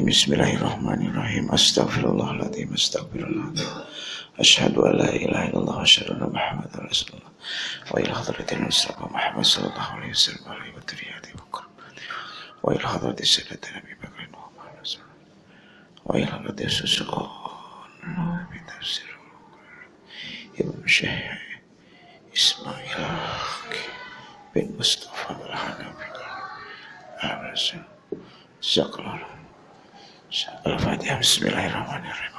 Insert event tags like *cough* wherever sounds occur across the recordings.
العظيم. أستغفر الله العظيم. أشهد أن لا إله إلا الله وأشهد أن محمدا رسول الله. وإلى حضرة المصطفى محمد صلى الله عليه وسلم. عليه وترياته وكرم وإلى حضرة سيدنا أبي بكر وعمر رسول الله وإلى حضرة سسقان بتفسير ابن شيخ إسماعيل بن مصطفى الحنبي الرسول Syukur. Al-Fatihah. Bismillahirrahmanirrahim.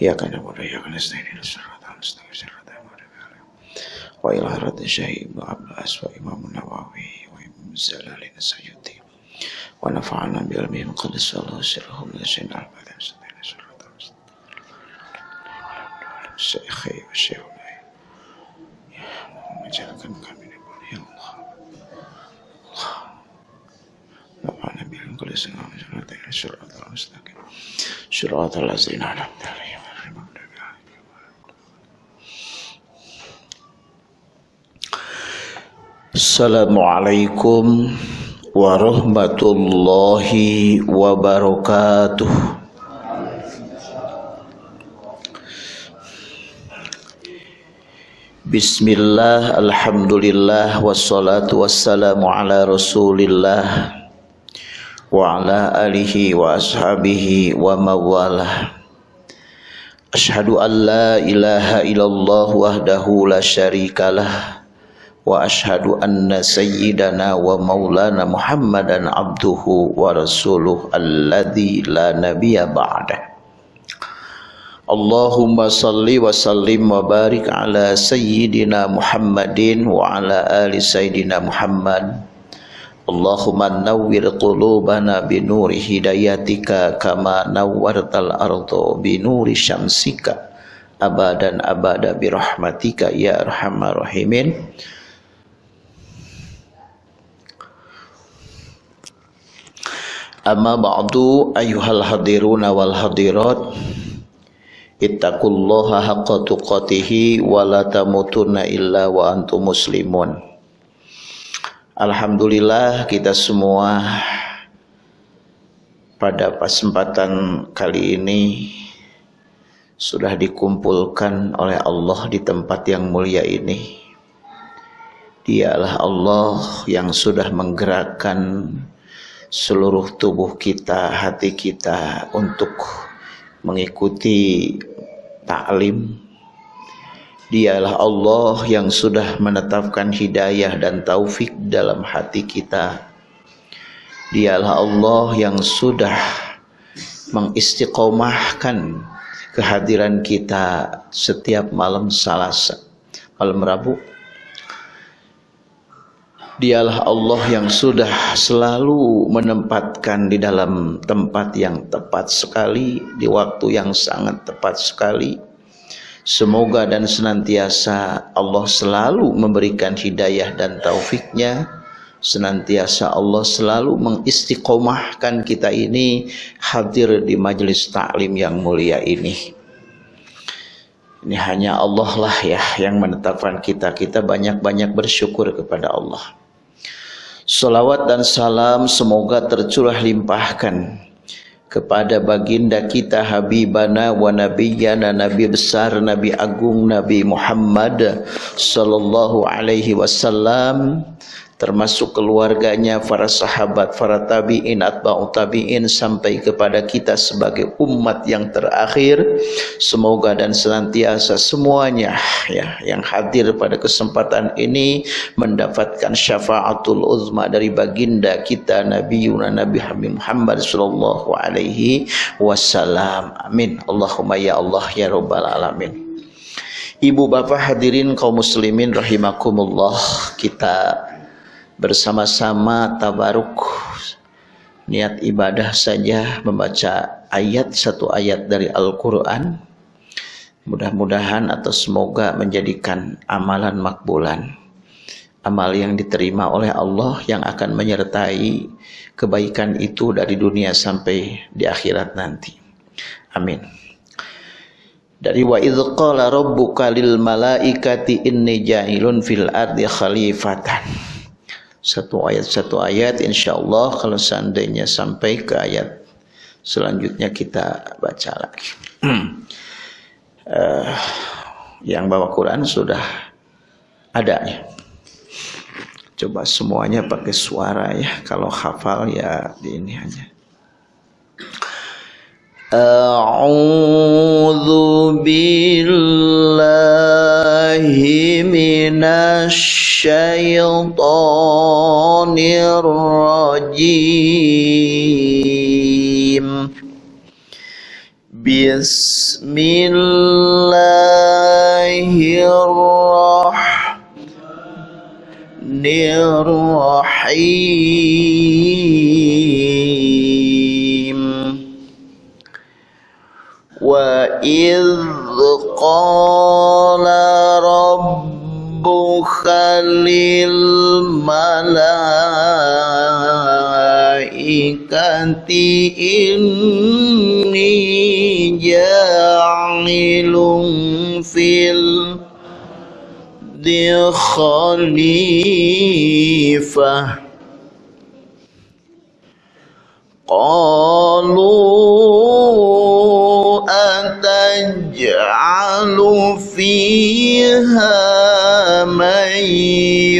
Ya kana muda ya kana stain ila radhi syahid. Wa Abbas wa Imam Nawawi wa Imam Zalali Sayyidi. Wa nafa'ana bi ilmihi qadis Allah sirruhum la syai'in al-fatihah. Al-mustaqim. Syekhi wa kami ya Allah. Allah. نفعنا بهم كل سنة وجنتين صراط المستقيم صراط الذين أنعمت عليهم غير المغضوب عليهم السلام عليكم ورحمة الله وبركاته Bismillah, Alhamdulillah, wassalatu wassalamu ala rasulillah wa ala alihi wa ashabihi wa mawalah Ashhadu an la ilaha illallah wahdahu la syarikalah wa ashhadu anna sayyidana wa maulana muhammadan abduhu wa rasuluh alladhi la nabiyya ba'dah Allahumma salli wa sallim wa barik ala Allahumma nawwir qulubana binuri hidayatika kama nawwartal ardo binuri syamsika. Abadan abada birahmatika ya arhamar rahimin. Amma ba'du ayyuhal hadiruna wal hadirat. Ittaqullaha haqqa tuqatihi wa la tamutunna illa wa antum muslimun Alhamdulillah kita semua pada kesempatan kali ini sudah dikumpulkan oleh Allah di tempat yang mulia ini. Dialah Allah yang sudah menggerakkan seluruh tubuh kita, hati kita untuk mengikuti taklim Dialah Allah yang sudah menetapkan hidayah dan taufik dalam hati kita. Dialah Allah yang sudah mengistiqomahkan kehadiran kita setiap malam Salasa, malam Rabu. Dialah Allah yang sudah selalu menempatkan di dalam tempat yang tepat sekali, di waktu yang sangat tepat sekali Semoga dan senantiasa Allah selalu memberikan hidayah dan taufiknya senantiasa Allah selalu mengistiqomahkan kita ini hadir di majelis taklim yang mulia ini. Ini hanya Allah lah ya yang menetapkan kita. Kita banyak-banyak bersyukur kepada Allah. Salawat dan salam semoga tercurah limpahkan kepada baginda kita Habibana wa Nabiyana Nabi besar Nabi agung Nabi Muhammad sallallahu alaihi wasallam termasuk keluarganya, para sahabat, para tabi'in, atba'u tabi'in sampai kepada kita sebagai umat yang terakhir. Semoga dan senantiasa semuanya ya yang hadir pada kesempatan ini mendapatkan syafaatul uzma dari baginda kita Nabi Yuna Nabi Muhammad sallallahu alaihi wasallam. Amin. Allahumma ya Allah ya rabbal alamin. Ibu bapak hadirin kaum muslimin rahimakumullah kita bersama-sama tabaruk. Niat ibadah saja membaca ayat satu ayat dari Al-Quran. Mudah-mudahan atau semoga menjadikan amalan makbulan. Amal yang diterima oleh Allah yang akan menyertai kebaikan itu dari dunia sampai di akhirat nanti. Amin. Dari wa idh qala rabbuka lil malaikati inni ja'ilun fil ardi khalifatan satu ayat satu ayat insya Allah kalau seandainya sampai ke ayat selanjutnya kita baca lagi. Uh, *clears throat* yang bawa Quran sudah ada ya. Coba semuanya pakai suara ya. Kalau hafal ya di ini aja أعوذ بالله من الشيطان الرجيم. بسم الله الرحمن الرحيم. وإذ قال ربك للملائكة إني جاعل في الأرض خليفة قالوا أتجعل فيها من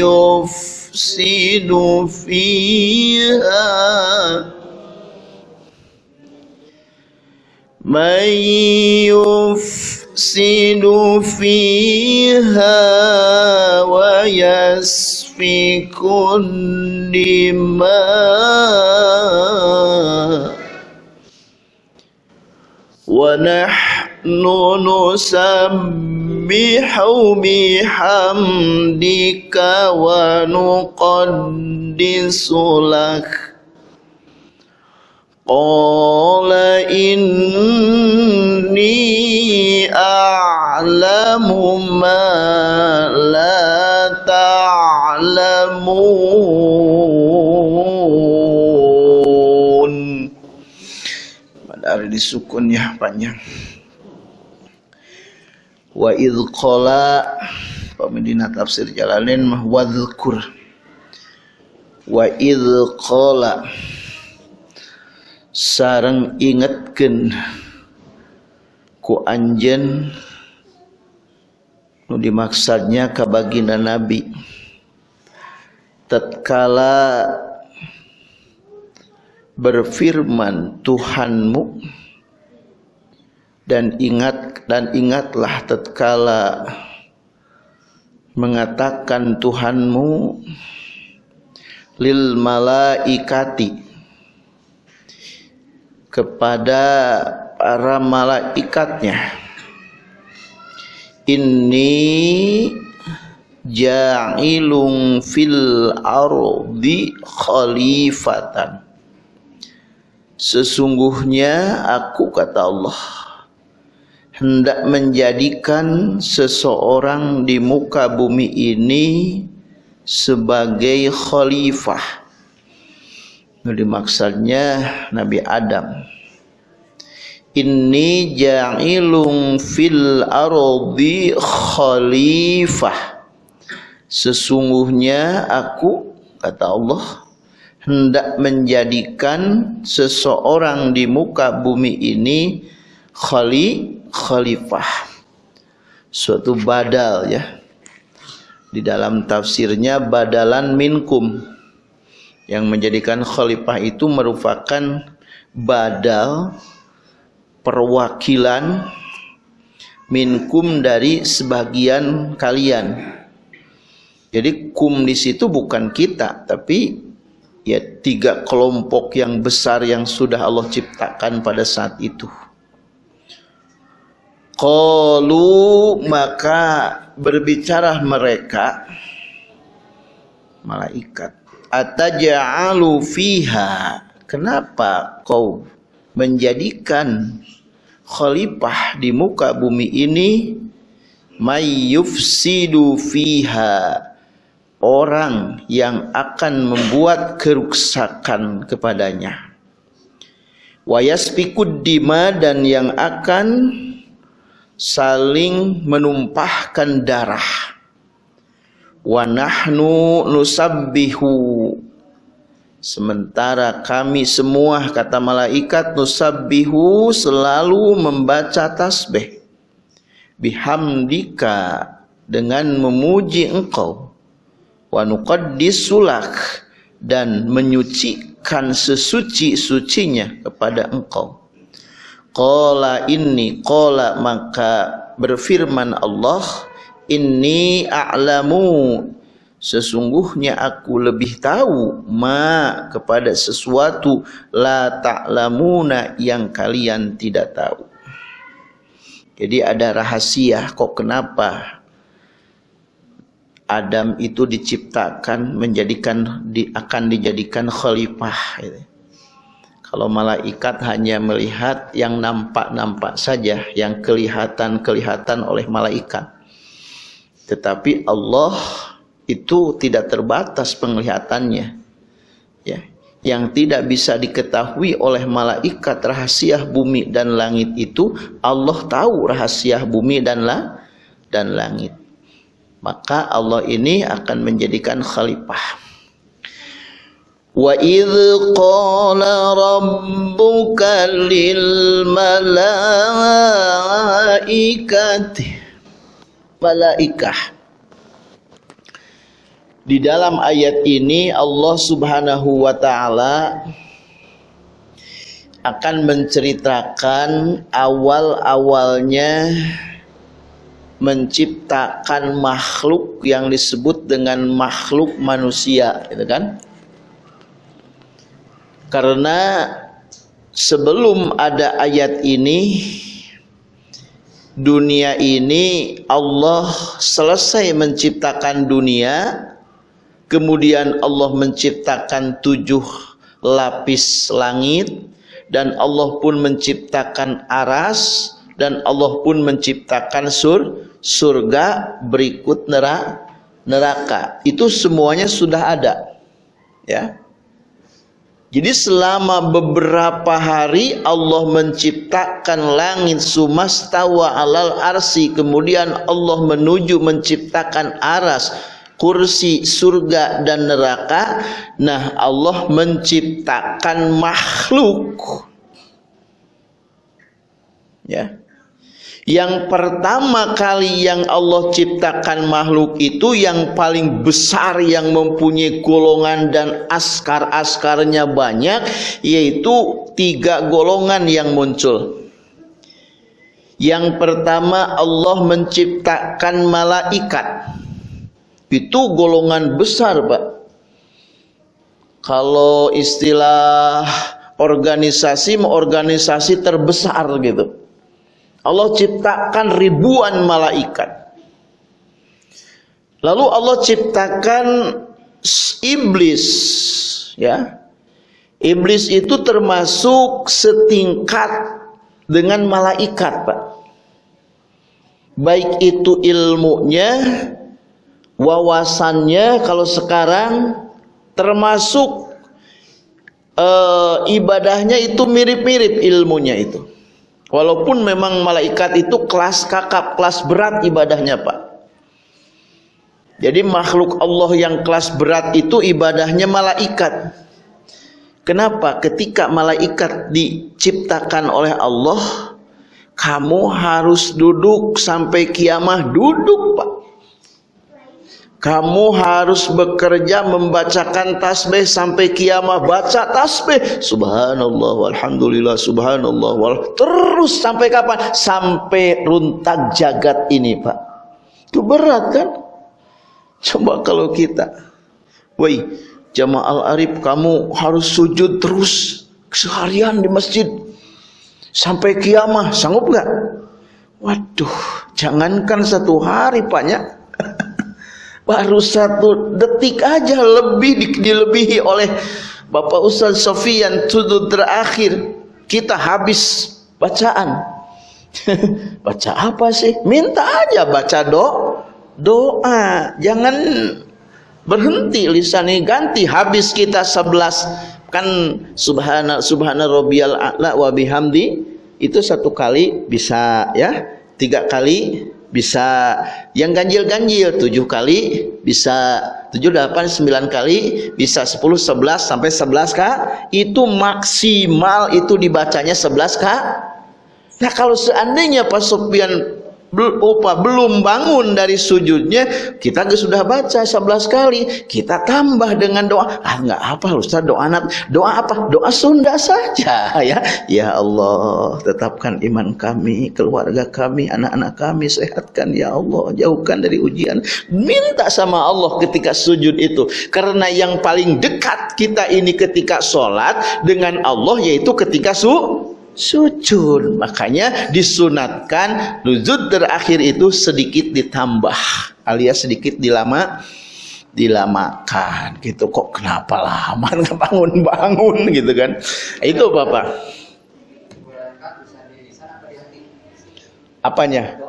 يفسد فيها من يفسد فيها ويسفك الدماء ونحن nusabbihu bihamdika wa nuqaddisulak. Qala inni a'lamu ma la ta'lamu ada hari disukun ya panjang ya. Wa idh qala Pemedina tafsir Jalalain mah wadhkur. Wa idh sarang ingetkeun ku anjen nu dimaksudnya ka baginda nabi. Tatkala berfirman Tuhanmu dan ingat dan ingatlah tatkala mengatakan Tuhanmu lil malaikati kepada para malaikatnya. Ini ja'ilung fil ardi khalifatan. Sesungguhnya aku kata Allah hendak menjadikan seseorang di muka bumi ini sebagai khalifah Ini maksudnya Nabi Adam. Inni ja'ilung fil ardi khalifah. Sesungguhnya aku kata Allah hendak menjadikan seseorang di muka bumi ini khali khalifah. Suatu badal ya. di dalam tafsirnya badalan minkum yang menjadikan khalifah itu merupakan badal perwakilan minkum dari sebagian kalian. Jadi kum di situ bukan kita, tapi ya tiga kelompok yang besar yang sudah Allah ciptakan pada saat itu. Qalu maka berbicara mereka malaikat ataja'alu fiha? Kenapa kau menjadikan khalifah di muka bumi ini mayyufsidu fiha? Orang yang akan membuat kerusakan kepadanya. Wayasfikud dima? Dan yang akan saling menumpahkan darah. Wa nahnu nusabbihu. Sementara kami semua kata malaikat nusabbihu selalu membaca tasbih. Bihamdika dengan memuji engkau. Wa nuqaddisulak dan menyucikan sesuci-sucinya kepada engkau Qala inni qala maka berfirman Allah inni a'lamu sesungguhnya aku lebih tahu ma kepada sesuatu la ta'lamuna yang kalian tidak tahu. Jadi ada rahasia kok kenapa Adam itu diciptakan menjadikan di, akan dijadikan khalifah gitu. Kalau malaikat hanya melihat yang nampak-nampak saja, yang kelihatan-kelihatan oleh malaikat. Tetapi Allah itu tidak terbatas penglihatannya. Ya, yang tidak bisa diketahui oleh malaikat rahasia bumi dan langit itu Allah tahu rahasia bumi dan la dan langit. Maka Allah ini akan menjadikan khalifah. وإذ قال ربك للملائكة malaikah di dalam ayat ini Allah Subhanahu wa taala akan menceritakan awal-awalnya menciptakan makhluk yang disebut dengan makhluk manusia gitu kan Karena sebelum ada ayat ini dunia ini Allah selesai menciptakan dunia kemudian Allah menciptakan tujuh lapis langit dan Allah pun menciptakan aras dan Allah pun menciptakan sur surga berikut neraka. Itu semuanya sudah ada ya jadi selama beberapa hari Allah menciptakan langit sumastawa alal arsi. Kemudian Allah menuju menciptakan aras kursi surga dan neraka. Nah Allah menciptakan makhluk. Ya yang pertama kali yang Allah ciptakan makhluk itu yang paling besar yang mempunyai golongan dan askar-askarnya banyak yaitu tiga golongan yang muncul. Yang pertama Allah menciptakan malaikat. Itu golongan besar, Pak. Kalau istilah organisasi organisasi terbesar gitu. Allah ciptakan ribuan malaikat. Lalu Allah ciptakan iblis, ya. Iblis itu termasuk setingkat dengan malaikat, Pak. Baik itu ilmunya, wawasannya kalau sekarang termasuk uh, ibadahnya itu mirip-mirip ilmunya itu. Walaupun memang malaikat itu kelas kakap, kelas berat ibadahnya Pak. Jadi makhluk Allah yang kelas berat itu ibadahnya malaikat. Kenapa? Ketika malaikat diciptakan oleh Allah, kamu harus duduk sampai kiamah duduk Pak. Kamu harus bekerja membacakan tasbih sampai kiamat. Baca tasbih. Subhanallah, walhamdulillah, subhanallah. Wal... Terus sampai kapan? Sampai runtak jagat ini Pak. Itu berat kan? Coba kalau kita. Woi, jamaah al-arif kamu harus sujud terus. Seharian di masjid. Sampai kiamat. Sanggup gak? Waduh, jangankan satu hari Paknya *laughs* baru satu detik aja lebih di, dilebihi oleh Bapak Ustaz Sofian sudut terakhir. Kita habis bacaan. *laughs* Baca apa sih? Minta aja baca do doa. Jangan berhenti lisani ganti habis kita sebelas. Kan subhana subhana rabbiyal a'la wa bihamdi itu satu kali bisa ya. Tiga kali bisa yang ganjil-ganjil tujuh kali bisa tujuh delapan sembilan kali bisa sepuluh sebelas sampai sebelas kak itu maksimal itu dibacanya sebelas kak nah kalau seandainya Pak Sofian Upa belum bangun dari sujudnya kita sudah baca 11 kali kita tambah dengan doa. Ah nggak apa Ustaz doa doa apa? Doa Sunda saja *laughs* ya. Ya Allah tetapkan iman kami keluarga kami anak-anak kami sehatkan ya Allah. Jauhkan dari ujian. Minta sama Allah ketika sujud itu. Karena yang paling dekat kita ini ketika sholat dengan Allah yaitu ketika su sujud. Makanya disunatkan nuzud terakhir itu sedikit ditambah alias sedikit dilama dilamakan. Gitu kok kenapa lama? *laughs* Bangun-bangun gitu kan? Itu bapak. Apanya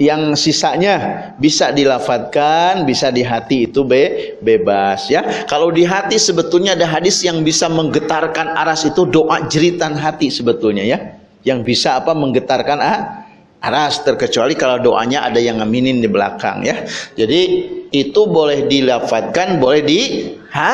yang sisanya bisa dilafatkan, bisa di hati itu be bebas ya. Kalau di hati sebetulnya ada hadis yang bisa menggetarkan aras itu doa jeritan hati sebetulnya ya. Yang bisa apa menggetarkan ah, aras terkecuali kalau doanya ada yang ngaminin di belakang ya. Jadi itu boleh dilafatkan, boleh di ha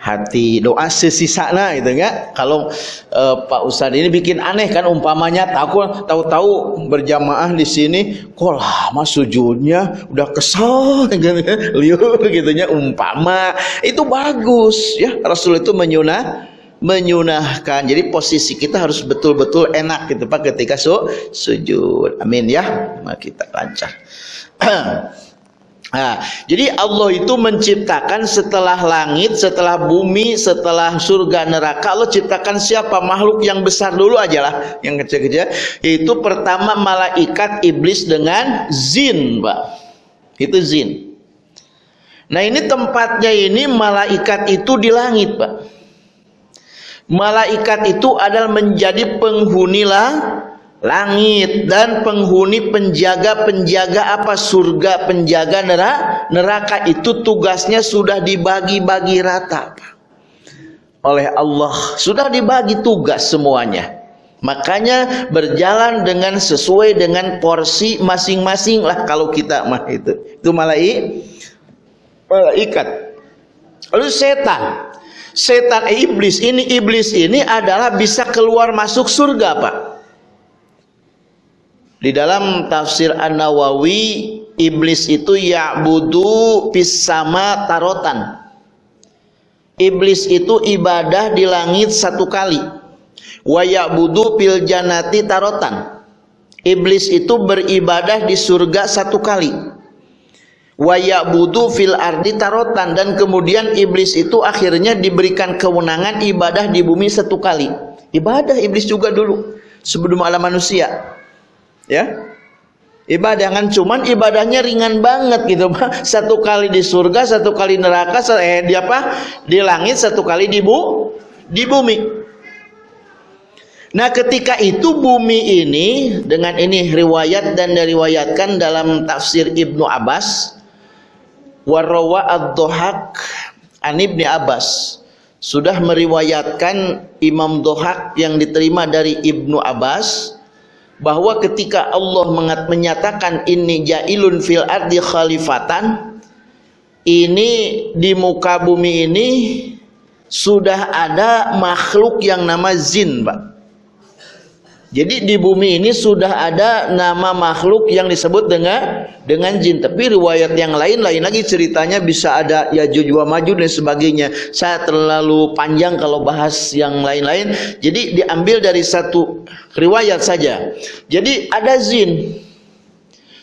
hati doa sesisana gitu ya kalau uh, Pak Ustadz ini bikin aneh kan umpamanya tahu tahu-tahu berjamaah di sini kok lama sujudnya udah kesal *laughs* gitu ya liur gitu ya umpama. Itu bagus ya. Rasul itu menyunah menyunahkan. Jadi posisi kita harus betul-betul enak gitu Pak ketika su sujud. Amin ya. Kita lancar *clears throat* Nah, jadi Allah itu menciptakan setelah langit, setelah bumi, setelah surga neraka, Allah ciptakan siapa? Makhluk yang besar dulu aja lah, yang kecil-kecil. Itu pertama malaikat iblis dengan zin, Pak. Itu zin. Nah, ini tempatnya ini malaikat itu di langit, Pak. Malaikat itu adalah menjadi penghuni lah langit dan penghuni penjaga-penjaga apa? Surga penjaga neraka neraka. Itu tugasnya sudah dibagi-bagi rata oleh Allah. Sudah dibagi tugas semuanya. Makanya berjalan dengan sesuai dengan porsi masing-masing lah kalau kita mah itu. Itu malaikat malaikat lalu setan. Setan iblis ini iblis ini adalah bisa keluar masuk surga Pak di dalam tafsir An-Nawawi iblis itu ya'budu fis sama tarotan. Iblis itu ibadah di langit satu kali. Wa ya'budu fil janati tarotan. Iblis itu beribadah di surga satu kali. Wa ya'budu fil ardi tarotan dan kemudian iblis itu akhirnya diberikan kewenangan ibadah di bumi satu kali. Ibadah iblis juga dulu sebelum alam manusia ya. Ibadah kan cuman ibadahnya ringan banget gitu Pak. Satu kali di surga satu kali neraka eh di apa? Di langit satu kali di bu di bumi. Nah ketika itu bumi ini dengan ini riwayat dan diriwayatkan dalam tafsir Ibnu Abbas warawa ad-dohak an Ibni Abbas sudah meriwayatkan Imam Dohak yang diterima dari Ibnu Abbas bahwa ketika Allah menyatakan ini jailun fil ardi khalifatan ini di muka bumi ini sudah ada makhluk yang nama zin Pak Jadi di bumi ini sudah ada nama makhluk yang disebut dengan dengan jin. Tapi riwayat yang lain lain lagi ceritanya bisa ada ya wa Majud dan sebagainya. Saya terlalu panjang kalau bahas yang lain-lain. Jadi diambil dari satu riwayat saja. Jadi ada jin.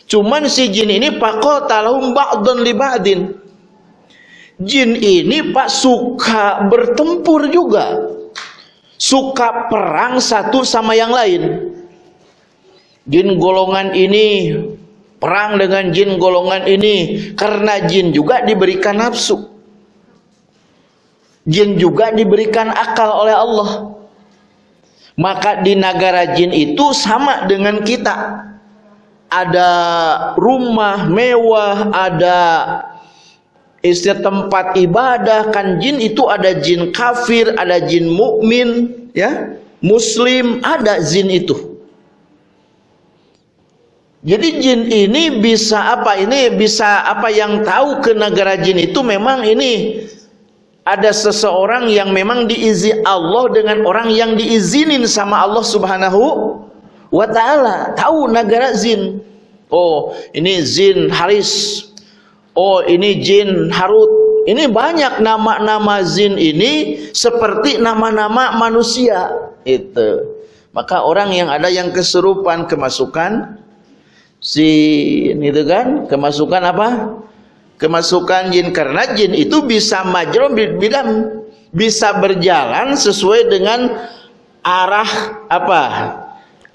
Cuman si jin ini talahum ba'dun li ba'din. Jin ini Pak suka bertempur juga suka perang satu sama yang lain. Jin golongan ini perang dengan jin golongan ini karena jin juga diberikan nafsu. Jin juga diberikan akal oleh Allah. Maka di negara jin itu sama dengan kita. Ada rumah mewah, ada istilah tempat ibadah kan jin itu ada jin kafir, ada jin mukmin, ya. Muslim ada jin itu. Jadi jin ini bisa apa? Ini bisa apa yang tahu ke negara jin itu memang ini ada seseorang yang memang diizi Allah dengan orang yang diizinin sama Allah Subhanahu wa taala. Tahu negara jin. Oh, ini jin Haris Oh ini jin Harut. Ini banyak nama-nama jin ini seperti nama-nama manusia. Itu. Maka orang yang ada yang kesurupan kemasukan jin itu kan kemasukan apa? Kemasukan jin karena jin itu bisa majrum bilang bisa berjalan sesuai dengan arah apa?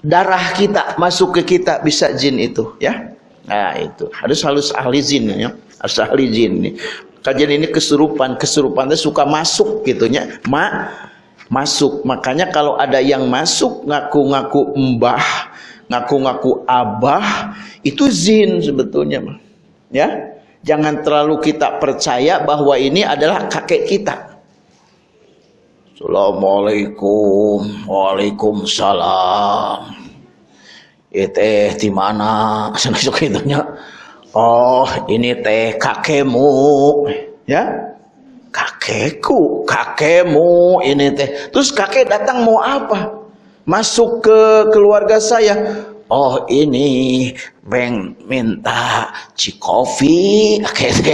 darah kita masuk ke kita bisa jin itu ya. Nah itu harus halus ahli jin ya harus ahli jin nih kajian ini kesurupan kesurupan itu suka masuk gitunya. Ma masuk. Makanya kalau ada yang masuk ngaku-ngaku mbah ngaku-ngaku abah itu zin sebetulnya ya? Jangan terlalu kita percaya bahwa ini adalah kakek kita. Assalamualaikum. Waalaikumsalam. Itu di mana? *laughs* Sana itunya. Oh, ini teh kakekmu, ya? Kakekku, kakekmu ini teh. Terus kakek datang mau apa? Masuk ke keluarga saya. Oh, ini beng minta cikofi,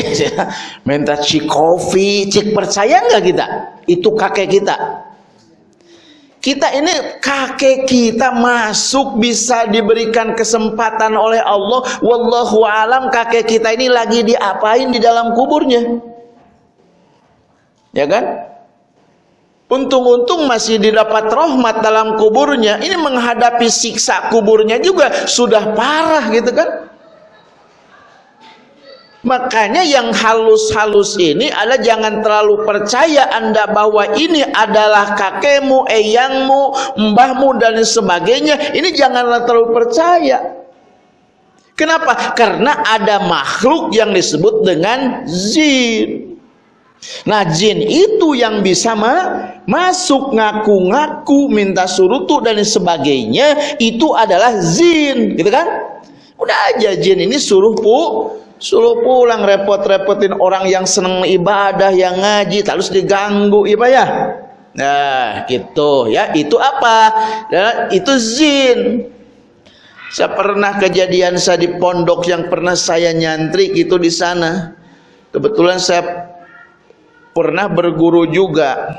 *laughs* minta cikofi, cik percaya nggak kita? Itu kakek kita. Kita ini kakek kita masuk bisa diberikan kesempatan oleh Allah. Wallahu alam kakek kita ini lagi diapain di dalam kuburnya. Ya kan? Untung-untung masih didapat rahmat dalam kuburnya. Ini menghadapi siksa kuburnya juga sudah parah gitu kan? Makanya yang halus-halus ini adalah jangan terlalu percaya anda bahwa ini adalah kakekmu, eyangmu, mbahmu dan sebagainya. Ini janganlah terlalu percaya. Kenapa? Karena ada makhluk yang disebut dengan jin. Nah jin itu yang bisa ma masuk ngaku-ngaku minta surutu dan sebagainya itu adalah jin gitu kan udah aja jin ini suruh pu Suruh pulang repot-repotin orang yang senang ibadah, yang ngaji, terus diganggu, iya ya? Nah, gitu ya. Itu apa? Nah, itu zin. Saya pernah kejadian saya di pondok yang pernah saya nyantri itu di sana. Kebetulan saya pernah berguru juga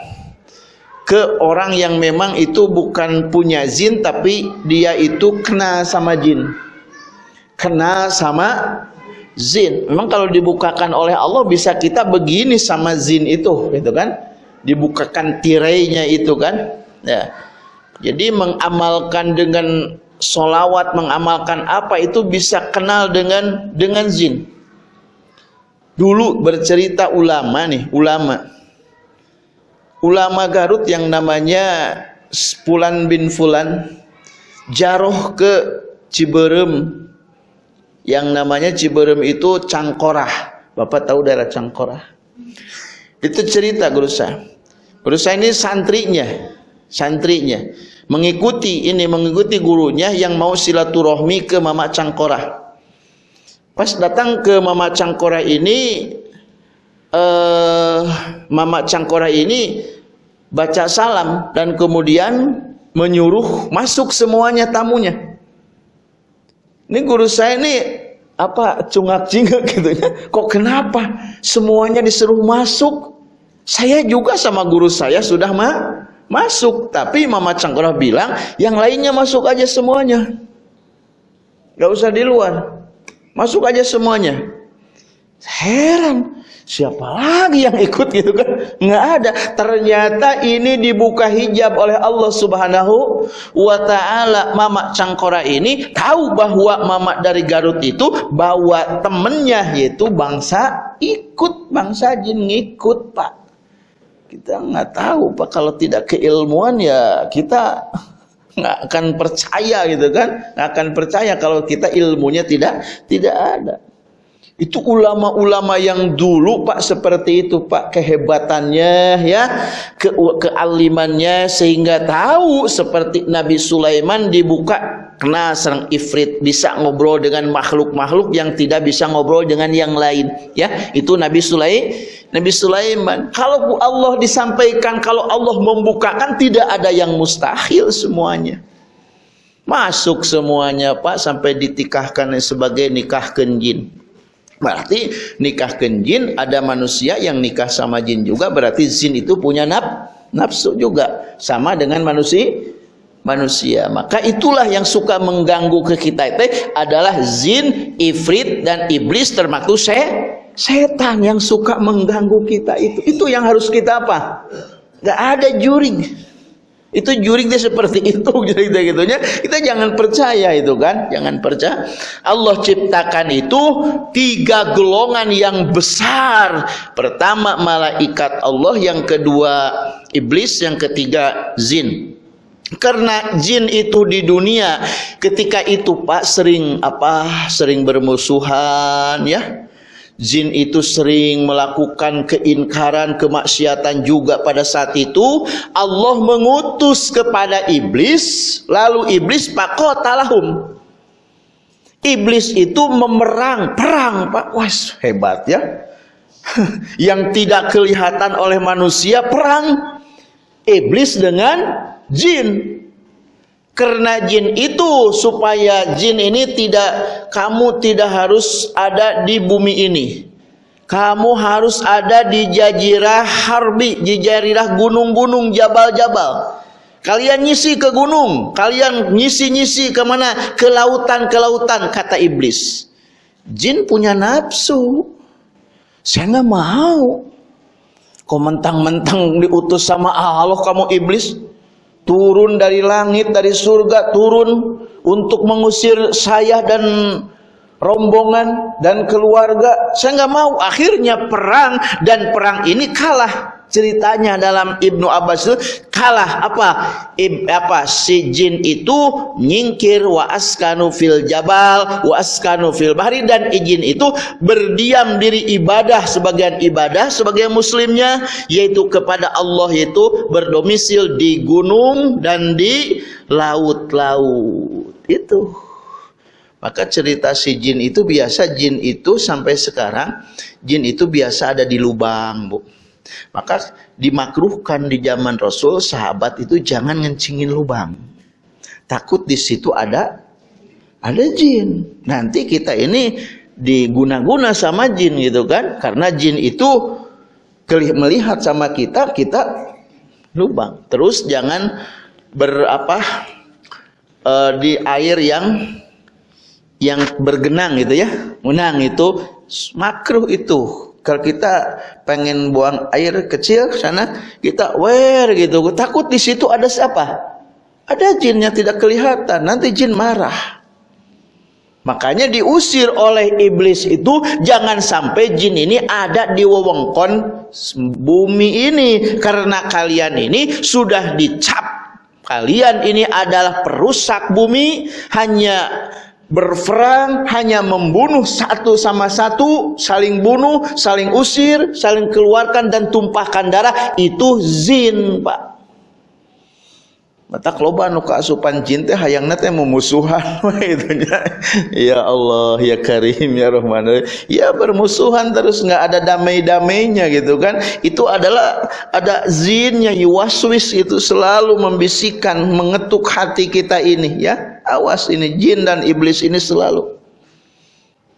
ke orang yang memang itu bukan punya zin tapi dia itu kena sama jin. Kena sama zin. Memang kalau dibukakan oleh Allah bisa kita begini sama zin itu, gitu kan? Dibukakan tirainya itu kan? Ya. Jadi mengamalkan dengan solawat, mengamalkan apa itu bisa kenal dengan dengan zin. Dulu bercerita ulama nih, ulama. Ulama Garut yang namanya Fulan bin Fulan jaroh ke Ciberem yang namanya Ciberem itu Cangkorah. Bapak tahu daerah Cangkorah? Itu cerita guru saya. Guru saya ini santrinya, santrinya mengikuti ini mengikuti gurunya yang mau silaturahmi ke Mama Cangkorah. Pas datang ke Mama Cangkorah ini eh Mama Cangkorah ini baca salam dan kemudian menyuruh masuk semuanya tamunya. Ini guru saya ini apa cungak cingak *laughs* gitu ya. Kok kenapa semuanya disuruh masuk? Saya juga sama guru saya sudah ma masuk, tapi Mama Cangkora bilang yang lainnya masuk aja semuanya. Gak usah di luar. Masuk aja semuanya. Heran, siapa lagi yang ikut gitu kan? Nggak ada. Ternyata ini dibuka hijab oleh Allah Subhanahu wa taala. Mama Cangkora ini tahu bahwa mama dari Garut itu bawa temennya yaitu bangsa ikut, bangsa jin ngikut, Pak. Kita nggak tahu, Pak. Kalau tidak keilmuan ya kita nggak akan percaya gitu kan nggak akan percaya kalau kita ilmunya tidak tidak ada itu ulama-ulama yang dulu Pak seperti itu Pak kehebatannya ya, ke kealimannya sehingga tahu seperti Nabi Sulaiman dibuka kena serang ifrit bisa ngobrol dengan makhluk-makhluk yang tidak bisa ngobrol dengan yang lain ya. Itu Nabi Sulaiman. Nabi Sulaiman. Kalau Allah disampaikan kalau Allah membukakan tidak ada yang mustahil semuanya. Masuk semuanya Pak sampai ditikahkan sebagai nikah kenjin. Berarti nikah jin ada manusia yang nikah sama jin juga berarti jin itu punya naf, nafsu juga sama dengan manusia manusia. Maka itulah yang suka mengganggu ke kita itu adalah jin, ifrit dan iblis termasuk se setan yang suka mengganggu kita itu. Itu yang harus kita apa? Gak ada juring. Itu juriknya seperti *laughs* itu gitu gitunya. Kita jangan percaya itu kan, jangan percaya. Allah ciptakan itu tiga golongan yang besar. Pertama malaikat Allah, yang kedua iblis, yang ketiga jin. Karena jin itu di dunia ketika itu Pak sering apa? Sering bermusuhan ya Jin itu sering melakukan keinkaran, kemaksiatan juga pada saat itu. Allah mengutus kepada iblis, lalu iblis pakotalahum. Iblis itu memerang, perang, Pak. Wah, hebat ya. *laughs* Yang tidak kelihatan oleh manusia perang iblis dengan jin karena jin itu supaya jin ini tidak kamu tidak harus ada di bumi ini. Kamu harus ada di jazirah harbi, jazirah gunung-gunung, jabal-jabal. Kalian nyisi ke gunung, kalian nyisi-nyisi ke mana? Ke lautan, ke lautan, kata iblis. Jin punya nafsu. Saya nggak mau. Kau mentang-mentang diutus sama Allah kamu iblis turun dari langit dari surga turun untuk mengusir saya dan rombongan dan keluarga. Saya nggak mau. Akhirnya perang dan perang ini kalah ceritanya dalam Ibnu Abbas itu kalah apa? Ib, apa? Si jin itu nyingkir wa askanu fil jabal wa askanu fil bahri dan izin itu berdiam diri ibadah sebagian ibadah sebagian muslimnya yaitu kepada Allah yaitu berdomisil di gunung dan di laut-laut. Itu. Maka cerita si jin itu biasa jin itu sampai sekarang jin itu biasa ada di lubang bu maka dimakruhkan di zaman Rasul sahabat itu jangan ngencingin lubang. Takut di situ ada ada jin. Nanti kita ini diguna-guna sama jin gitu kan? Karena jin itu melihat sama kita, kita lubang. Terus jangan berapa uh, di air yang yang bergenang gitu ya. Menang itu makruh itu kalau kita pengen buang air kecil sana, kita wer gitu. Takut di situ ada siapa? Ada jin yang tidak kelihatan. Nanti jin marah. Makanya diusir oleh iblis itu jangan sampai jin ini ada di wewengkon bumi ini karena kalian ini sudah dicap kalian ini adalah perusak bumi hanya berperang hanya membunuh satu sama satu, saling bunuh, saling usir, saling keluarkan dan tumpahkan darah itu zin, Pak. mata loba nu asupan jin teh hayangna teh memusuhan *laughs* itu ya Allah ya Karim ya Rahman. Ya bermusuhan terus nggak ada damai-damainya gitu kan. Itu adalah ada zinnya yuwaswis itu selalu membisikkan mengetuk hati kita ini ya awas ini jin dan iblis ini selalu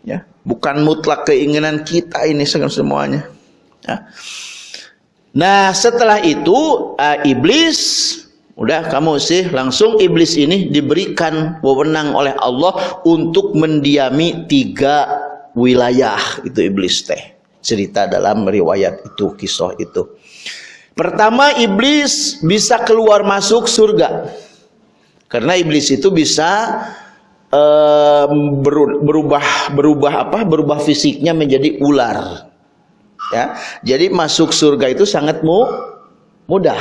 ya bukan mutlak keinginan kita ini semuanya ya. nah setelah itu uh, iblis Udah kamu sih langsung iblis ini diberikan wewenang oleh Allah untuk mendiami tiga wilayah itu iblis teh. Cerita dalam riwayat itu kisah itu. Pertama iblis bisa keluar masuk surga. Karena iblis itu bisa um, berubah berubah apa? Berubah fisiknya menjadi ular. Ya. Jadi masuk surga itu sangat mu mudah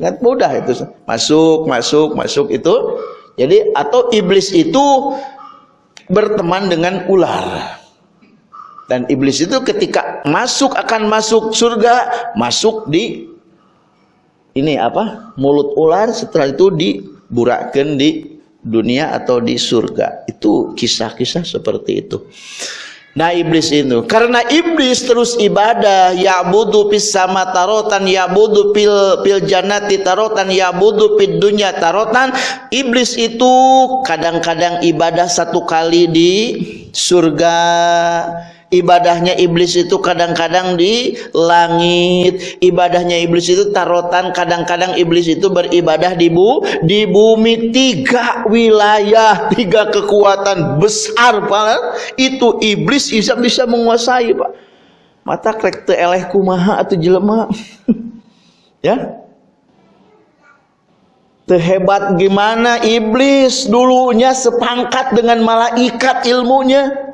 Sangat mudah itu. Masuk, masuk, masuk itu. Jadi atau iblis itu berteman dengan ular. Dan iblis itu ketika masuk akan masuk surga, masuk di ini apa? mulut ular setelah itu diburakkan di dunia atau di surga. Itu kisah-kisah seperti itu. Nah iblis itu karena iblis terus ibadah ya budu pis sama tarotan ya budu pil pil janati tarotan ya budu pil dunya tarotan iblis itu kadang-kadang ibadah satu kali di surga ibadahnya iblis itu kadang-kadang di langit. Ibadahnya iblis itu tarotan. Kadang-kadang iblis itu beribadah di bu di bumi. Tiga wilayah tiga kekuatan besar pak. Itu iblis bisa bisa menguasai pak. Mata krek te eleh kumaha atau jelema? *laughs* Ya? Terhebat gimana iblis? Dulunya sepangkat dengan malaikat ilmunya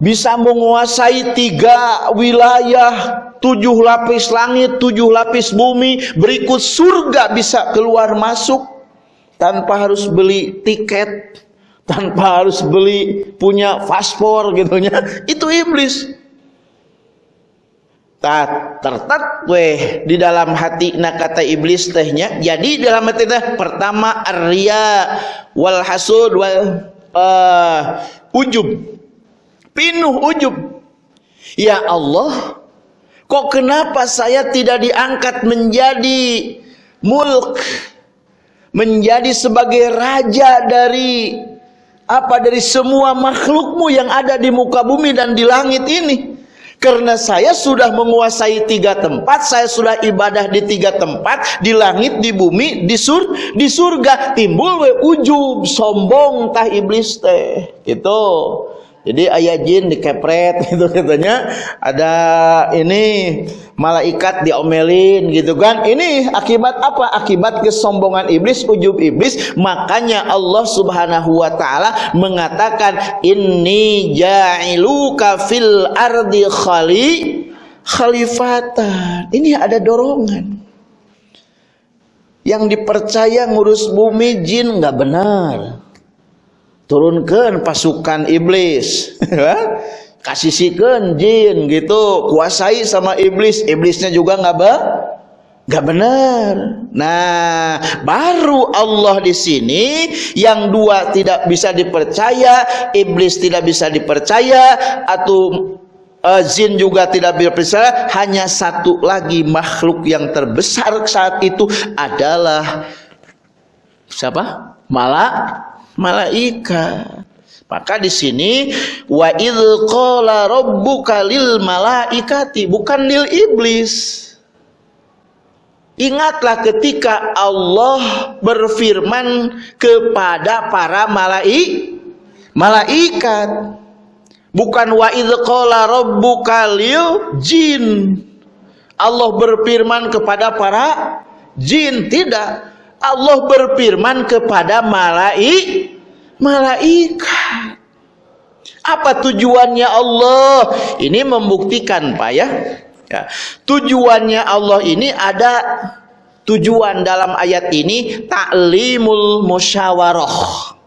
bisa menguasai tiga wilayah tujuh lapis langit tujuh lapis bumi berikut surga bisa keluar masuk. Tanpa harus beli tiket tanpa harus beli punya paspor gitunya itu iblis. Tak tertat weh di dalam hati nak kata iblis tehnya jadi dalam hati teh pertama arya wal hasud wal uh, ujub Pinuh ujub. Ya Allah, kok kenapa saya tidak diangkat menjadi mulk, menjadi sebagai raja dari apa dari semua makhlukmu yang ada di muka bumi dan di langit ini? Karena saya sudah menguasai tiga tempat, saya sudah ibadah di tiga tempat, di langit, di bumi, di sur, di surga. Timbul we ujub, sombong tah iblis teh. Gitu. Jadi ayah jin dikepret *laughs* gitu katanya ada ini malaikat diomelin gitu kan. Ini akibat apa? Akibat kesombongan iblis, ujub iblis. Makanya Allah Subhanahu wa taala mengatakan inni ja'iluka fil ardi khali khalifatan. Ini ada dorongan. Yang dipercaya ngurus bumi jin nggak benar turunkan pasukan iblis. *laughs* Kasih sikan jin gitu. Kuasai sama iblis. Iblisnya juga nggak ba nggak benar. Nah baru Allah di sini yang dua tidak bisa dipercaya iblis tidak bisa dipercaya atau uh, jin juga tidak dipercaya hanya satu lagi makhluk yang terbesar saat itu adalah siapa? Malak malaikat. Maka di sini wa qala rabbuka lil malaikati bukan lil iblis. Ingatlah ketika Allah berfirman kepada para malai malaikat. Bukan wa idz qala rabbuka lil jin. Allah berfirman kepada para jin tidak Allah berfirman kepada malaikat malaikat. Apa tujuannya Allah? Ini membuktikan Pak ya, ya. Tujuannya Allah ini ada tujuan dalam ayat ini taklimul musyawarah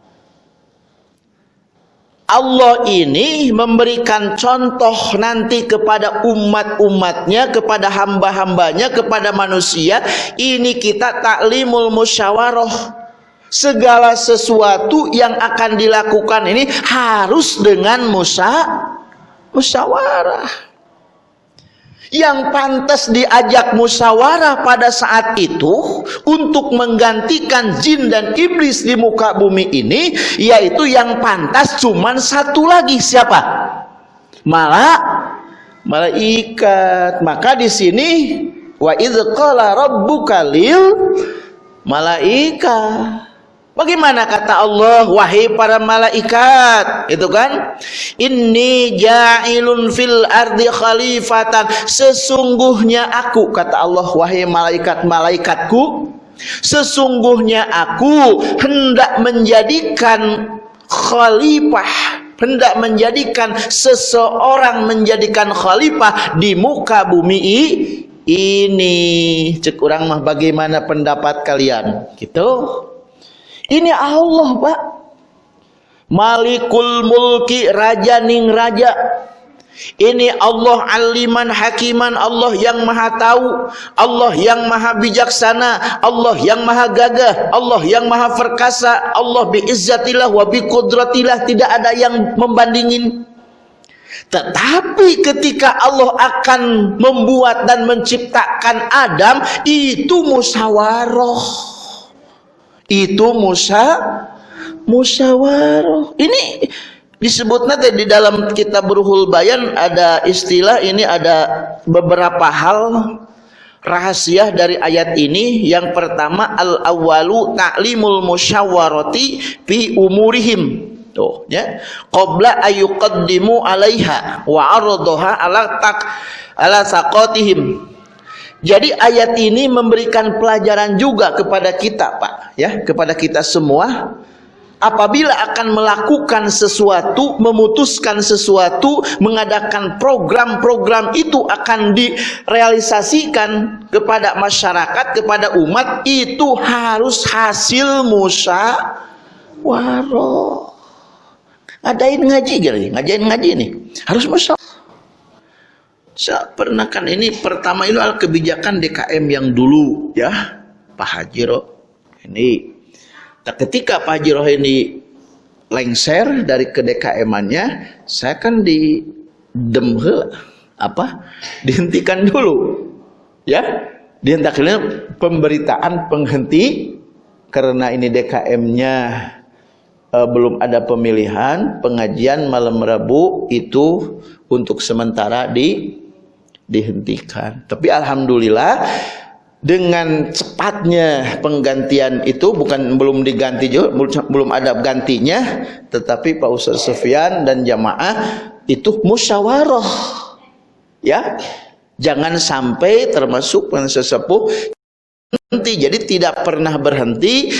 Allah ini memberikan contoh nanti kepada umat-umatnya, kepada hamba-hambanya, kepada manusia. Ini kita taklimul musyawarah. Segala sesuatu yang akan dilakukan ini harus dengan musa, musyawarah yang pantas diajak musyawarah pada saat itu untuk menggantikan jin dan iblis di muka bumi ini yaitu yang pantas cuman satu lagi siapa? Malah malaikat. Maka di sini wa idz qala rabbuka lil malaikat Bagaimana kata Allah wahai para malaikat itu kan? Inni ja'ilun fil ardi khalifatan. Sesungguhnya aku kata Allah wahai malaikat-malaikatku sesungguhnya aku hendak menjadikan khalifah hendak menjadikan seseorang menjadikan khalifah di muka bumi ini. Cek orang mah bagaimana pendapat kalian? Gitu ini Allah, Pak. Malikul mulki raja ning raja. Ini Allah aliman hakiman Allah yang maha tahu Allah yang maha bijaksana Allah yang maha gagah Allah yang maha perkasa Allah biizzatillah wa biqudratillah tidak ada yang membandingin tetapi ketika Allah akan membuat dan menciptakan Adam itu musyawarah itu musa musyawarah. Ini disebut nanti di dalam kitab Ruhul Bayan ada istilah ini ada beberapa hal rahasia dari ayat ini. Yang pertama al awalu ta'limul musyawarati fi umurihim. Tuh ya. Qabla ayuqaddimu alaiha wa aradaha ala tak ala saqatihim jadi ayat ini memberikan pelajaran juga kepada kita, Pak, ya, kepada kita semua. Apabila akan melakukan sesuatu, memutuskan sesuatu, mengadakan program-program itu akan direalisasikan kepada masyarakat, kepada umat, itu harus hasil musyawarah. Ngadain ngaji, ngajain ngaji ini harus musyawarah. Saya pernah kan ini pertama itu adalah kebijakan DKM yang dulu ya Pak Hajiro ini. Nah, ketika Pak Hajiro ini lengser dari ke DKM-annya, saya kan di demhe apa *laughs* dihentikan dulu ya dihentikan pemberitaan penghenti karena ini DKM-nya uh, belum ada pemilihan pengajian malam Rabu itu untuk sementara di dihentikan. Tapi alhamdulillah dengan cepatnya penggantian itu bukan belum diganti juga belum ada gantinya tetapi Pak Ustaz Sufyan dan jamaah itu musyawarah ya jangan sampai termasuk sesepuh berhenti. Jadi tidak pernah berhenti.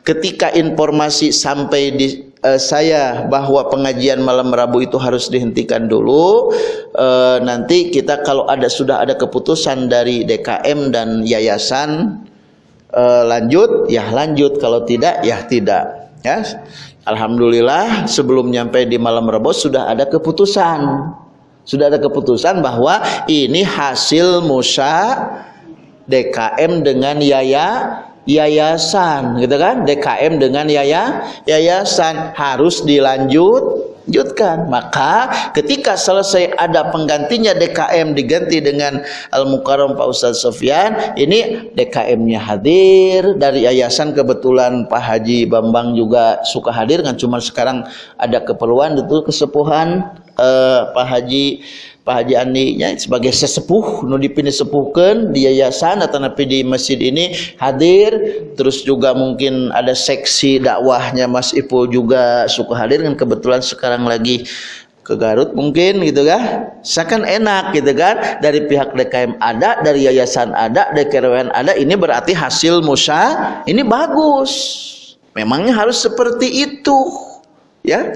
Ketika informasi sampai di uh, saya bahwa pengajian malam Rabu itu harus dihentikan dulu uh, nanti kita kalau ada sudah ada keputusan dari DKM dan yayasan uh, lanjut ya lanjut. Kalau tidak ya tidak. Ya. Alhamdulillah sebelum nyampe di malam Rabu sudah ada keputusan. Sudah ada keputusan bahwa ini hasil musa DKM dengan yaya yayasan gitu kan? DKM dengan yaya yayasan. Harus dilanjut lanjutkan maka ketika selesai ada penggantinya DKM diganti dengan Al Mukarram Pak Ustadz Sofyan ini DKM-nya hadir. Dari yayasan kebetulan Pak Haji Bambang juga suka hadir. Kan cuma sekarang ada keperluan itu kesepuhan eh, Pak Haji Pak Haji Andi nya sebagai sesepuh nu dipilih sepuhkan di yayasan atau napi di masjid ini hadir. Terus juga mungkin ada seksi dakwahnya Mas Ipul juga suka hadir kan kebetulan sekarang lagi ke Garut mungkin gitu kan seakan enak gitu kan? Dari pihak DKM ada dari yayasan ada dari KRWN ada ini berarti hasil musa ini bagus. Memangnya harus seperti itu ya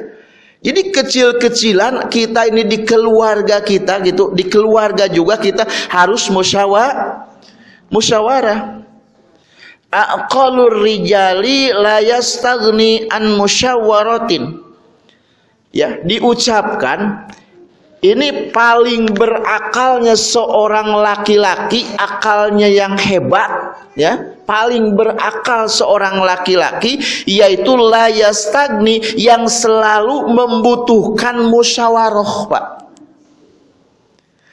jadi kecil-kecilan kita ini di keluarga kita gitu, di keluarga juga kita harus musyawarah. Musyawarah. Aqalur rijali la yastaghni an musyawaratin. ya diucapkan ini paling berakalnya seorang laki-laki akalnya yang hebat ya paling berakal seorang laki-laki yaitu layastagni yang selalu membutuhkan musyawarah Pak.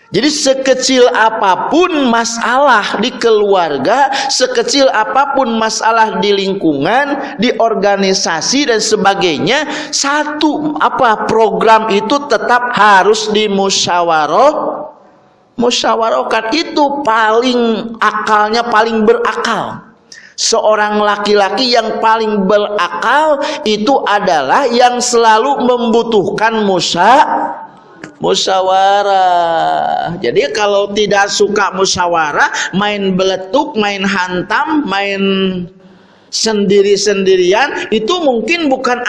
Jadi sekecil apa pun masalah di keluarga, sekecil apa pun masalah di lingkungan, di organisasi dan sebagainya, satu apa program itu tetap harus dimusyawarah musyawarahkan itu paling akalnya paling berakal. Seorang laki-laki yang paling berakal itu adalah yang selalu membutuhkan musyawarah musyawarah. Jadi kalau tidak suka musyawarah, main beletuk, main hantam, main sendiri-sendirian itu mungkin bukan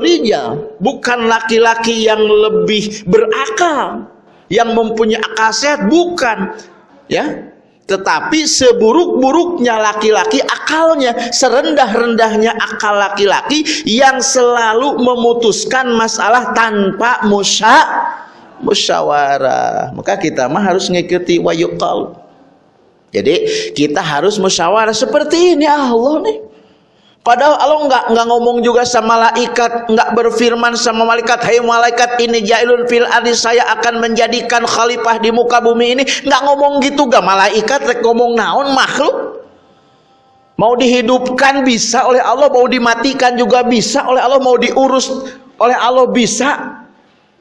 rijal, bukan laki-laki yang lebih berakal, yang mempunyai akal sehat, bukan. Ya, tetapi seburuk-buruknya laki-laki akalnya, serendah-rendahnya akal laki-laki yang selalu memutuskan masalah tanpa musyawarah musyawarah. Maka kita mah harus mengikuti wayuqal. Jadi kita harus musyawarah seperti ini Allah nih. Padahal Allah nggak nggak ngomong juga sama malaikat, nggak berfirman sama malaikat, "Hai malaikat ini jailun fil ardi, saya akan menjadikan khalifah di muka bumi ini." Nggak ngomong gitu gak malaikat rek ngomong naon makhluk. Mau dihidupkan bisa oleh Allah, mau dimatikan juga bisa oleh Allah, mau diurus oleh Allah bisa.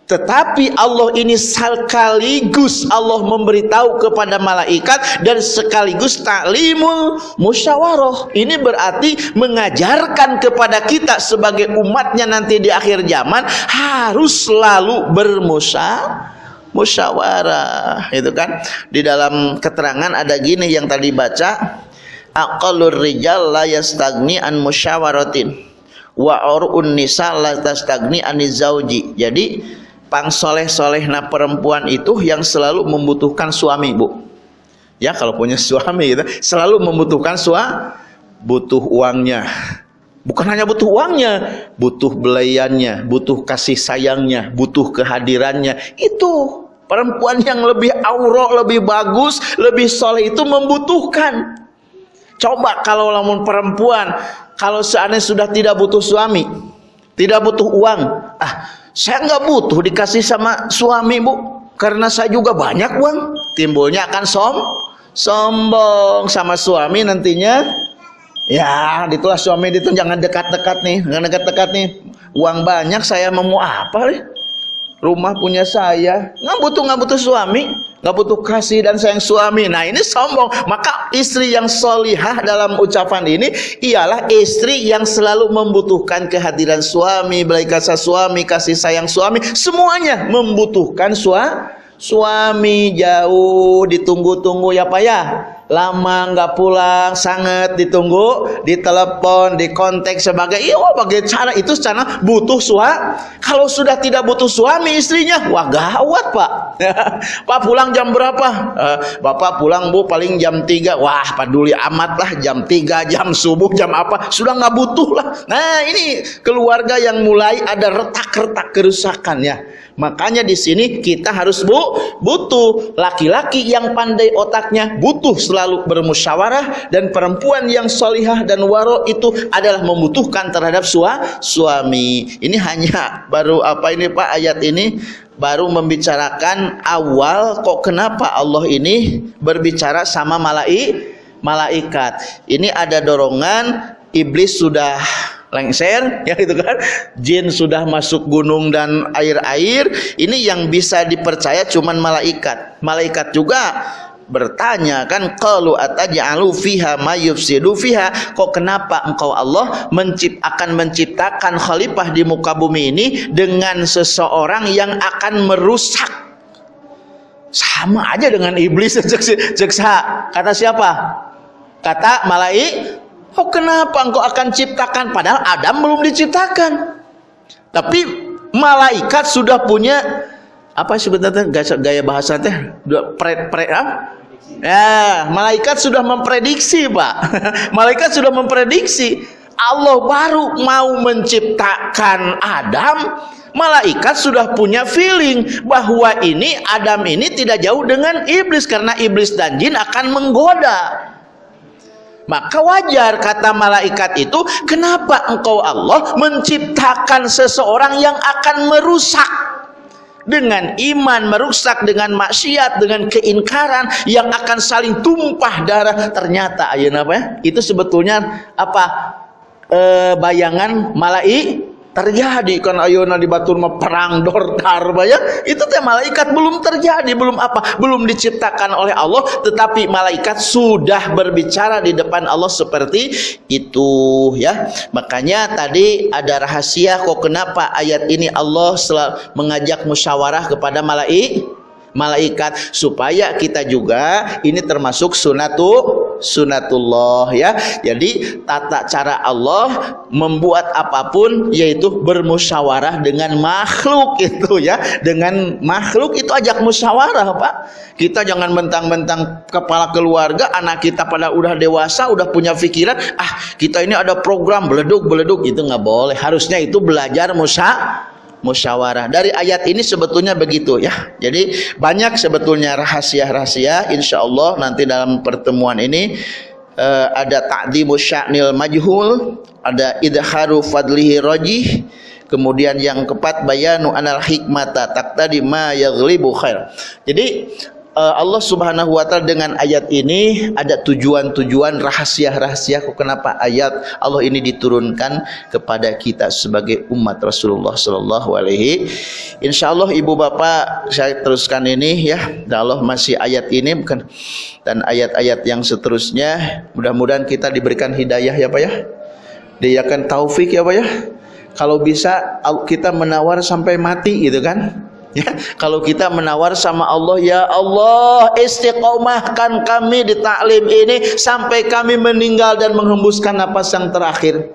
Tetapi Allah ini sekaligus Allah memberitahu kepada malaikat dan sekaligus taklimul musyawarah. Ini berarti mengajarkan kepada kita sebagai umatnya nanti di akhir zaman harus selalu bermusyawarah musyawarah. Itu kan? Di dalam keterangan ada gini yang tadi baca aqallur rijal la yastagni an musyawaratin wa urun nisa la tastagni an zauji. Jadi pang soleh na perempuan itu yang selalu membutuhkan suami bu. Ya kalau punya suami gitu selalu membutuhkan suami butuh uangnya. Bukan hanya butuh uangnya butuh belayannya butuh kasih sayangnya butuh kehadirannya. Itu perempuan yang lebih aurok lebih bagus lebih soleh itu membutuhkan. Coba kalau lamun perempuan kalau seandainya sudah tidak butuh suami tidak butuh uang ah saya nggak butuh dikasih sama suami bu. Karena saya juga banyak uang timbulnya akan som sombong sama suami nantinya. Ya ditulah suami itu. Jangan dekat-dekat nih. Jangan dekat-dekat nih. Uang banyak saya mau apa nih? Rumah punya saya. Nggak butuh nggak butuh suami nggak butuh kasih dan sayang suami. Nah ini sombong. Maka istri yang solihah dalam ucapan ini ialah istri yang selalu membutuhkan kehadiran suami belajar kasih suami kasih sayang suami. Semuanya membutuhkan suami suami. Jauh ditunggu-tunggu ya pak ya lama nggak pulang sangat ditunggu ditelepon dikontak sebagai iya bagai cara itu cara butuh suami kalau sudah tidak butuh suami istrinya wah gawat pak. *laughs* Pak pulang jam berapa? Uh, bapak pulang bu paling jam 3 wah peduli amat lah jam 3 jam subuh jam apa sudah nggak butuh lah. Nah ini keluarga yang mulai ada retak-retak kerusakan ya Makanya di sini kita harus bu butuh laki-laki yang pandai otaknya, butuh selalu bermusyawarah dan perempuan yang solihah dan waro itu adalah membutuhkan terhadap sua, suami. Ini hanya baru apa ini Pak ayat ini baru membicarakan awal kok kenapa Allah ini berbicara sama malai malaikat. Ini ada dorongan iblis sudah lengser *laughs* ya itu kan? Jin sudah masuk gunung dan air-air ini yang bisa dipercaya cuman malaikat. Malaikat juga bertanya kan qalu ataj'alu fiha may yufsidu fiha? Kok kenapa engkau Allah mencipt akan menciptakan khalifah di muka bumi ini dengan seseorang yang akan merusak? Sama aja dengan iblis *laughs* jeksa. Kata siapa? Kata malaikat Oh kenapa engkau akan ciptakan padahal Adam belum diciptakan. Tapi malaikat sudah punya apa sebenarnya gaya, bahasa teh pre, pre, ah? Ya, malaikat sudah memprediksi, Pak. *laughs* malaikat sudah memprediksi Allah baru mau menciptakan Adam, malaikat sudah punya feeling bahwa ini Adam ini tidak jauh dengan iblis karena iblis dan jin akan menggoda. Maka wajar kata malaikat itu, kenapa engkau Allah menciptakan seseorang yang akan merusak? Dengan iman merusak dengan maksiat dengan keingkaran yang akan saling tumpah darah. Ternyata ayeuna apa ya? Itu sebetulnya apa? E, bayangan malaikat terjadi kan ayona di batur perang dorkar ya itu teh malaikat belum terjadi belum apa belum diciptakan oleh Allah tetapi malaikat sudah berbicara di depan Allah seperti itu ya. Makanya tadi ada rahasia kok kenapa ayat ini Allah mengajak musyawarah kepada malaikat malaikat supaya kita juga ini termasuk sunatu sunatullah ya. Jadi tata cara Allah membuat apa pun yaitu bermusyawarah dengan makhluk itu ya. Dengan makhluk itu ajak musyawarah Pak. Kita jangan mentang-mentang kepala keluarga anak kita pada udah dewasa udah punya pikiran ah kita ini ada program beleduk beleduk itu nggak boleh. Harusnya itu belajar musyawarah musyawarah. Dari ayat ini sebetulnya begitu ya. Jadi banyak sebetulnya rahasia-rahasia insya Allah nanti dalam pertemuan ini uh, ada ta'dimu sya'nil majhul, ada idharu fadlihi rajih, kemudian yang keempat bayanu anal hikmata taqtadi ma yaghlibu khair. Jadi Allah Subhanahu wa taala dengan ayat ini ada tujuan-tujuan rahasia-rahasia kenapa ayat Allah ini diturunkan kepada kita sebagai umat Rasulullah sallallahu alaihi. Insyaallah Ibu Bapak saya teruskan ini ya. Dan Allah masih ayat ini bukan dan ayat-ayat yang seterusnya mudah-mudahan kita diberikan hidayah ya Pak ya. Dia akan taufik ya Pak ya. Kalau bisa kita menawar sampai mati gitu kan Ya, kalau kita menawar sama Allah, ya Allah, istiqomahkan kami di taklim ini sampai kami meninggal dan menghembuskan napas yang terakhir.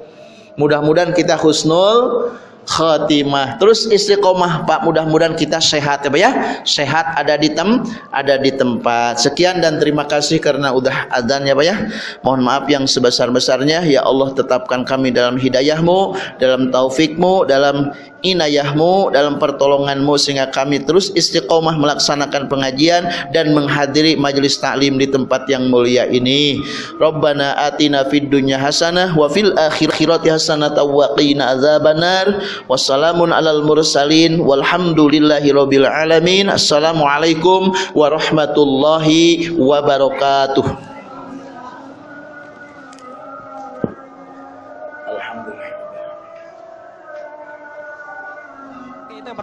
Mudah-mudahan kita husnul khatimah. Terus istiqomah Pak, mudah-mudahan kita sehat ya Pak ya. Sehat ada di tem ada di tempat. Sekian dan terima kasih karena udah adzan ya Pak ya. Mohon maaf yang sebesar-besarnya ya Allah tetapkan kami dalam hidayahmu, dalam taufikmu, dalam inayahmu dalam pertolonganmu sehingga kami terus istiqomah melaksanakan pengajian dan menghadiri majelis taklim di tempat yang mulia ini Rabbana atina fid dunya hasanah wa fil akhirati hasanah wa qina wassalamun alal mursalin walhamdulillahi rabbil alamin assalamualaikum warahmatullahi wabarakatuh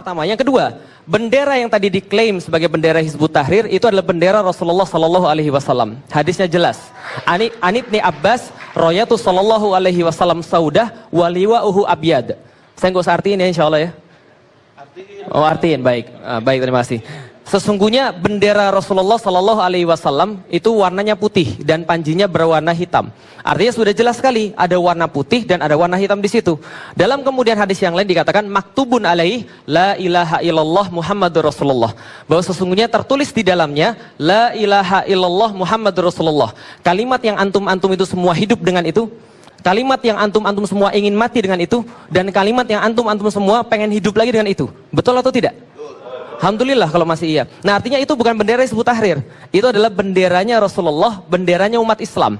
pertama. Yang kedua, bendera yang tadi diklaim sebagai bendera Hizbut Tahrir itu adalah bendera Rasulullah Sallallahu Alaihi Wasallam. Hadisnya jelas. Ani Anibni Abbas, Royatu Sallallahu Alaihi Wasallam Saudah, waliwa uhu abiyad. Saya nggak usah artiin ya, insya Allah ya. Oh artiin, baik, uh, baik terima kasih. Sesungguhnya bendera Rasulullah Sallallahu Alaihi Wasallam itu warnanya putih dan panjinya berwarna hitam. Artinya sudah jelas sekali ada warna putih dan ada warna hitam di situ. Dalam kemudian hadis yang lain dikatakan maktubun alaih la ilaha illallah Muhammadur Rasulullah. Bahwa sesungguhnya tertulis di dalamnya la ilaha illallah Muhammadur Rasulullah. Kalimat yang antum-antum itu semua hidup dengan itu. Kalimat yang antum-antum semua ingin mati dengan itu dan kalimat yang antum-antum semua pengen hidup lagi dengan itu. Betul atau tidak? Alhamdulillah kalau masih iya. Nah artinya itu bukan bendera Hizbut Tahrir. Itu adalah benderanya Rasulullah, benderanya umat Islam.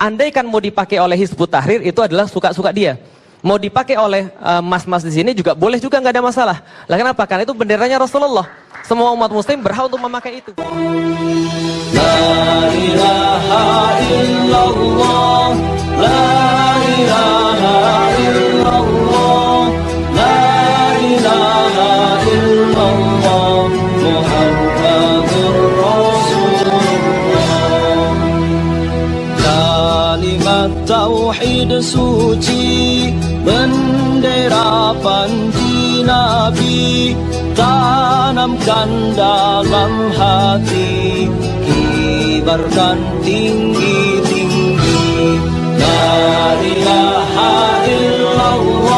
Andaikan mau dipakai oleh Hizbut Tahrir itu adalah suka-suka dia. Mau dipakai oleh eh, mas-mas uh, di sini juga boleh juga nggak ada masalah. Lah kenapa? Karena itu benderanya Rasulullah. Semua umat muslim berhak untuk memakai itu. La ilaha illallah, tauhid suci bendera panji nabi tanamkan dalam hati kibarkan tinggi-tinggi la ilaha illallah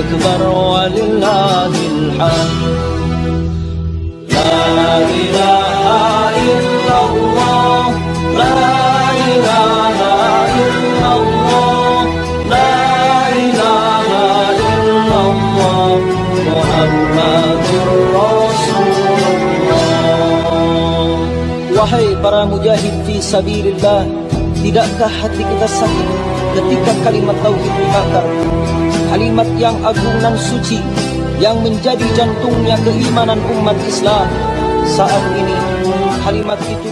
Allahu Akbar walillahil hamd La ilaha illallah La ilaha illallah La ilaha illallah Muhammadur Rasulullah Wahai para mujahid fi sabilillah Tidakkah hati kita sakit ketika kalimat tauhid dibakar Kalimat yang agung dan suci Yang menjadi jantungnya keimanan umat Islam. Saat ini kalimat itu